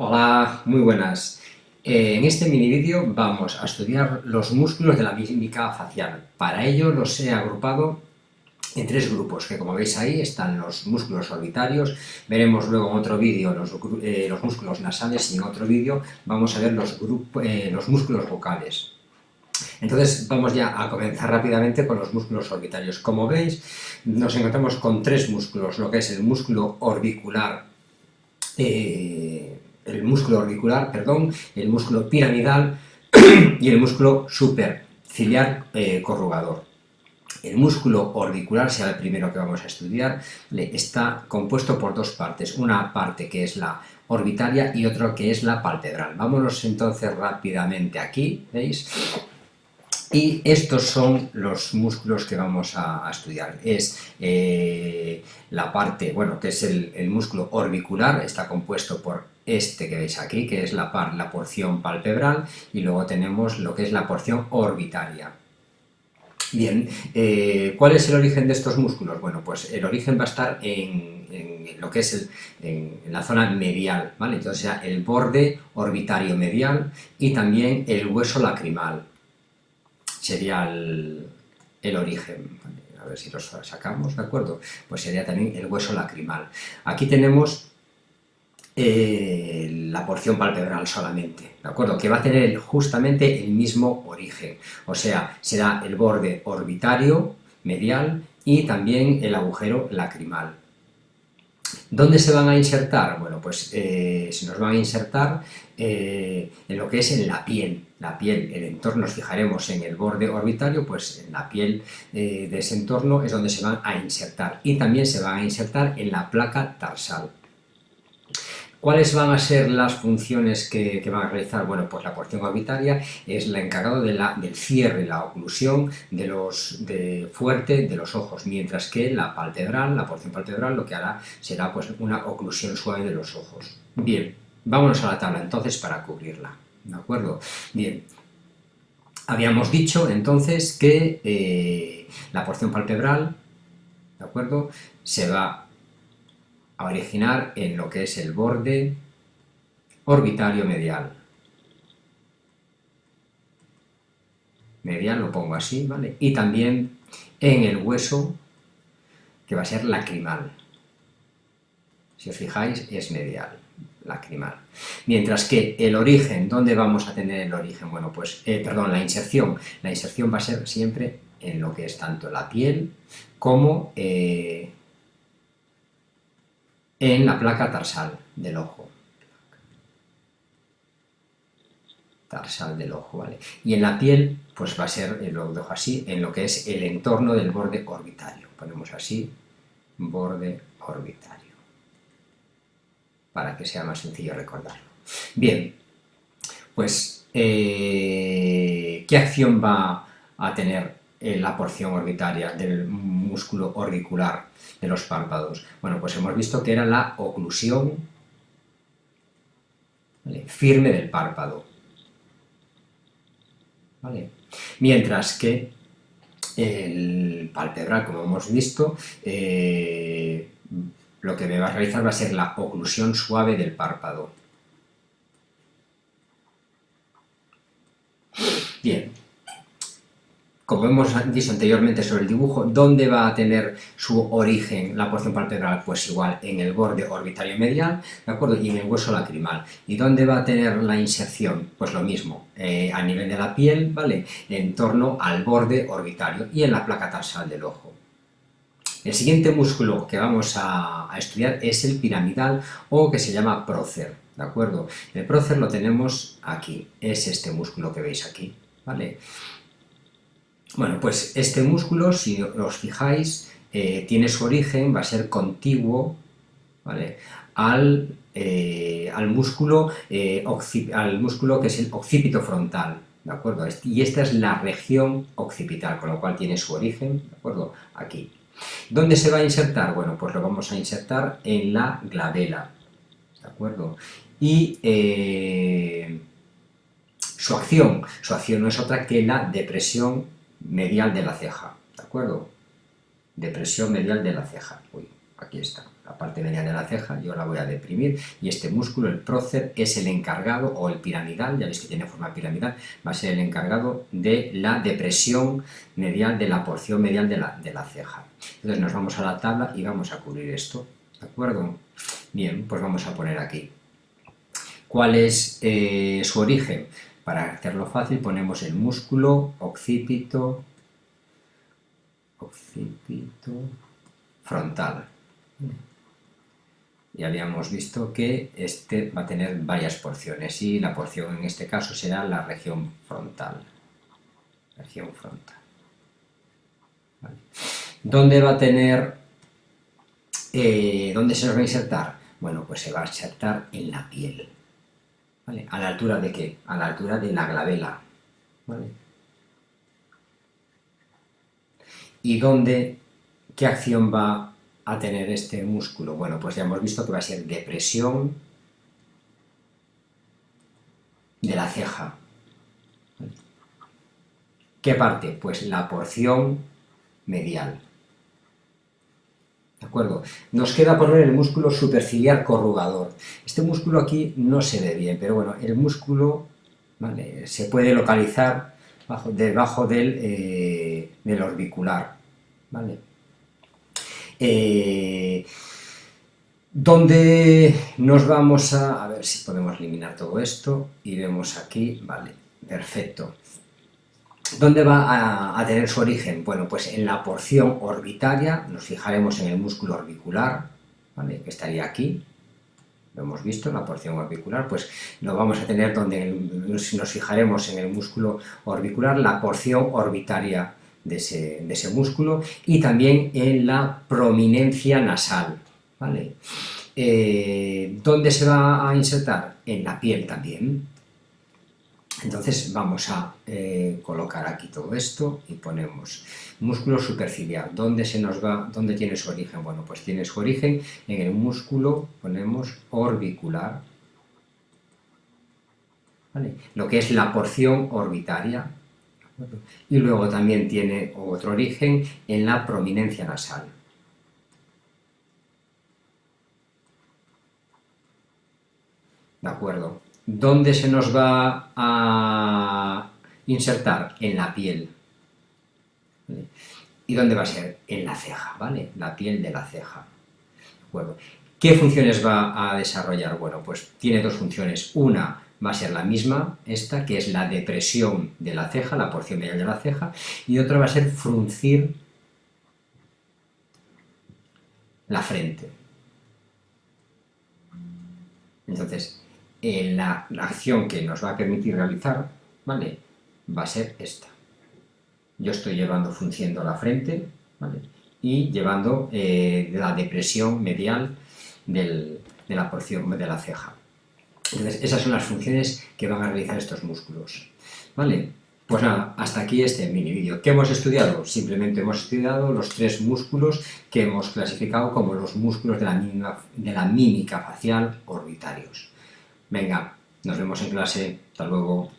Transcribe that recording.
Hola, muy buenas. Eh, en este mini vídeo vamos a estudiar los músculos de la mímica facial. Para ello los he agrupado en tres grupos, que como veis ahí están los músculos orbitarios, veremos luego en otro vídeo los, eh, músculos nasales y en otro vídeo vamos a ver los, eh, los músculos vocales. Entonces vamos ya a comenzar rápidamente con los músculos orbitarios. Como veis, nos encontramos con tres músculos, lo que es el músculo orbicular, el músculo orbicular, perdón, el músculo piramidal y el músculo superciliar eh, corrugador. El músculo orbicular, sea el primero que vamos a estudiar, está compuesto por dos partes. Una parte que es la orbitaria y otra que es la palpebral. Vámonos entonces rápidamente aquí, ¿veis? Y estos son los músculos que vamos a, estudiar. Es eh, la parte, bueno, que es el, músculo orbicular, está compuesto por este que veis aquí, que es la, par, la porción palpebral, y luego tenemos lo que es la porción orbitaria. Bien, eh, ¿cuál es el origen de estos músculos? Bueno, pues el origen va a estar en, lo que es en, la zona medial, ¿vale? Entonces, el borde orbitario medial y también el hueso lacrimal sería el, origen. A ver si lo sacamos, ¿de acuerdo? Pues sería también el hueso lacrimal. Aquí tenemos eh, la porción palpebral solamente, ¿de acuerdo? Que va a tener justamente el mismo origen, o sea, será el borde orbitario, medial, y también el agujero lacrimal. ¿Dónde se van a insertar? Bueno, pues eh, se nos van a insertar eh, en lo que es en la piel. La piel, el entorno, nos fijaremos en el borde orbitario, pues en la piel de ese entorno es donde se van a insertar. Y también se van a insertar en la placa tarsal. ¿Cuáles van a ser las funciones que, van a realizar? Bueno, pues la porción orbitaria es la encargada del cierre, la oclusión de los, de, fuerte de los ojos, mientras que la palpebral, la porción palpebral, lo que hará será pues una oclusión suave de los ojos. Bien, vámonos a la tabla entonces para cubrirla, ¿de acuerdo? Bien, habíamos dicho entonces que eh, la porción palpebral, ¿de acuerdo? Se va a originar en lo que es el borde orbitario medial. Medial lo pongo así, ¿vale? Y también en el hueso, que va a ser lacrimal. Si os fijáis, es medial, lacrimal. Mientras que el origen, ¿dónde vamos a tener el origen? Bueno, pues, eh, perdón, la inserción. La inserción va a ser siempre en lo que es tanto la piel como eh, en la placa tarsal del ojo. Tarsal del ojo, ¿vale? Y en la piel, pues va a ser, eh, lo dejo así, en lo que es el entorno del borde orbitario. Ponemos así, borde orbitario, para que sea más sencillo recordarlo. Bien, pues, eh, ¿qué acción va a tener la porción orbitaria del músculo orbicular de los párpados? Bueno, pues hemos visto que era la oclusión firme del párpado. Mientras que el palpebral, como hemos visto, eh, lo que me va a realizar va a ser la oclusión suave del párpado. Bien, como hemos dicho anteriormente sobre el dibujo, ¿dónde va a tener su origen la porción palpebral? Pues igual, en el borde orbitario medial, ¿de acuerdo? Y en el hueso lacrimal. ¿Y dónde va a tener la inserción? Pues lo mismo, eh, a nivel de la piel, ¿vale? En torno al borde orbitario y en la placa tarsal del ojo. El siguiente músculo que vamos a, a estudiar es el piramidal o que se llama prócer, ¿de acuerdo? El prócer lo tenemos aquí, es este músculo que veis aquí, ¿vale? Bueno, pues este músculo, si os fijáis, eh, tiene su origen, va a ser contiguo al, eh, al, músculo, eh, al músculo que es el occipito frontal, ¿de acuerdo? Y esta es la región occipital, con lo cual tiene su origen, ¿de acuerdo? Aquí. ¿Dónde se va a insertar? Bueno, pues lo vamos a insertar en la glabela, ¿de acuerdo? Y su acción, su acción no es otra que la depresión medial de la ceja, ¿de acuerdo? Depresión medial de la ceja. Uy, aquí está, la parte media de la ceja, yo la voy a deprimir y este músculo, el prócer, es el encargado, o el piramidal, ya veis que tiene forma piramidal, va a ser el encargado de la depresión medial, de la porción medial de la, de la ceja. Entonces nos vamos a la tabla y vamos a cubrir esto, ¿de acuerdo? Bien, pues vamos a poner aquí. ¿Cuál es eh, su origen? Para hacerlo fácil ponemos el músculo occipito, occipito frontal. Y habíamos visto que este va a tener varias porciones y la porción en este caso será la región frontal. Región frontal. ¿Dónde va a tener, eh, dónde se va a insertar? Bueno, pues se va a insertar en la piel. ¿A la altura de qué? A la altura de la glabela. ¿Y dónde, qué acción va a tener este músculo? Bueno, pues ya hemos visto que va a ser depresión de la ceja. ¿Qué parte? Pues la porción medial. ¿De acuerdo? Nos queda poner el músculo superciliar corrugador. Este músculo aquí no se ve bien, pero bueno, el músculo se puede localizar debajo del, eh, del orbicular. ¿vale? Eh, donde nos vamos a... A ver si podemos eliminar todo esto y vemos aquí, vale, perfecto. ¿Dónde va a, tener su origen? Bueno, pues en la porción orbitaria, nos fijaremos en el músculo orbicular, ¿vale? que estaría aquí, lo hemos visto, la porción orbicular, pues lo vamos a tener donde nos fijaremos en el músculo orbicular, la porción orbitaria de ese, músculo y también en la prominencia nasal. ¿vale? Eh, ¿Dónde se va a insertar? En la piel también. Entonces vamos a eh, colocar aquí todo esto y ponemos músculo superciliar. ¿Dónde se nos va? ¿Dónde tiene su origen? Bueno, pues tiene su origen en el músculo, ponemos orbicular, lo que es la porción orbitaria. Y luego también tiene otro origen en la prominencia nasal. ¿De acuerdo? ¿Dónde se nos va a insertar? En la piel. ¿Y dónde va a ser? En la ceja, ¿vale? La piel de la ceja. Bueno, ¿Qué funciones va a desarrollar? Bueno, pues tiene dos funciones. Una va a ser la misma, esta, que es la depresión de la ceja, la porción medial de la ceja, y otra va a ser fruncir la frente. Entonces, la, acción que nos va a permitir realizar, ¿vale? Va a ser esta. Yo estoy llevando funcionando la frente, ¿vale? Y llevando eh, la depresión medial de la porción de la ceja. Entonces, esas son las funciones que van a realizar estos músculos. ¿Vale? Pues nada, hasta aquí este mini vídeo. ¿Qué hemos estudiado? Simplemente hemos estudiado los tres músculos que hemos clasificado como los músculos de la, de la mímica facial orbitarios. Venga, nos vemos en clase. Hasta luego.